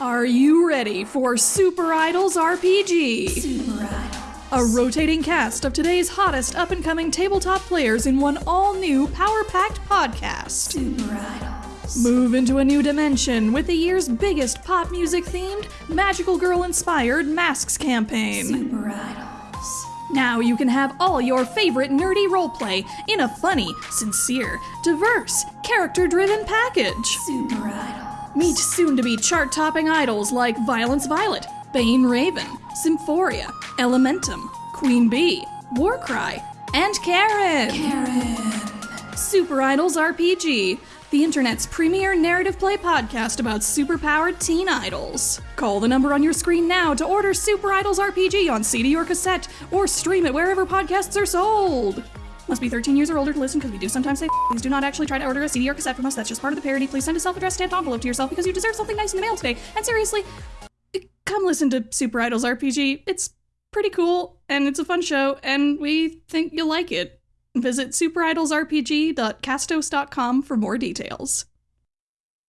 Are you ready for Super Idols RPG? Super Idols. A rotating cast of today's hottest up and coming tabletop players in one all new power packed podcast. Super Idols. Move into a new dimension with the year's biggest pop music themed, magical girl inspired Masks campaign. Super Idols. Now you can have all your favorite nerdy roleplay in a funny, sincere, diverse, character driven package. Super Idols. Meet soon to be chart topping idols like Violence Violet, Bane Raven, Symphoria, Elementum, Queen Bee, Warcry, and Karen. Karen. Super Idols RPG, the internet's premier narrative play podcast about superpowered teen idols. Call the number on your screen now to order Super Idols RPG on CD or cassette, or stream it wherever podcasts are sold. Must be 13 years or older to listen because we do sometimes say please do not actually try to order a CD or cassette from us. That's just part of the parody. Please send a self-addressed stamped envelope to yourself because you deserve something nice in the mail today. And seriously, come listen to Super Idols RPG. It's pretty cool and it's a fun show and we think you'll like it. Visit superidolsrpg.castos.com for more details.